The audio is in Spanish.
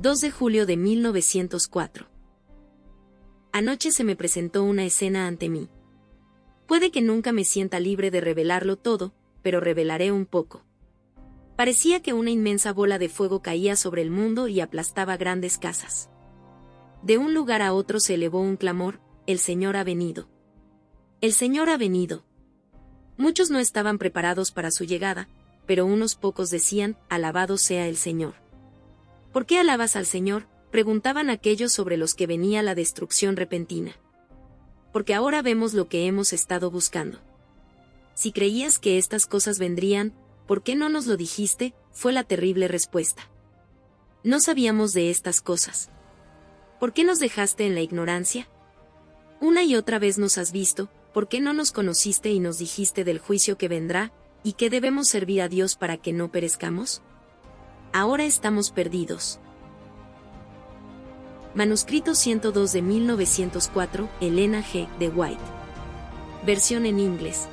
2 de julio de 1904. Anoche se me presentó una escena ante mí. Puede que nunca me sienta libre de revelarlo todo, pero revelaré un poco. Parecía que una inmensa bola de fuego caía sobre el mundo y aplastaba grandes casas. De un lugar a otro se elevó un clamor, el Señor ha venido. El Señor ha venido. Muchos no estaban preparados para su llegada, pero unos pocos decían, alabado sea el Señor. ¿Por qué alabas al Señor? preguntaban aquellos sobre los que venía la destrucción repentina. Porque ahora vemos lo que hemos estado buscando. Si creías que estas cosas vendrían, ¿por qué no nos lo dijiste? fue la terrible respuesta. No sabíamos de estas cosas. ¿Por qué nos dejaste en la ignorancia? Una y otra vez nos has visto, ¿por qué no nos conociste y nos dijiste del juicio que vendrá, y que debemos servir a Dios para que no perezcamos? Ahora estamos perdidos. Manuscrito 102 de 1904, Elena G. de White. Versión en inglés.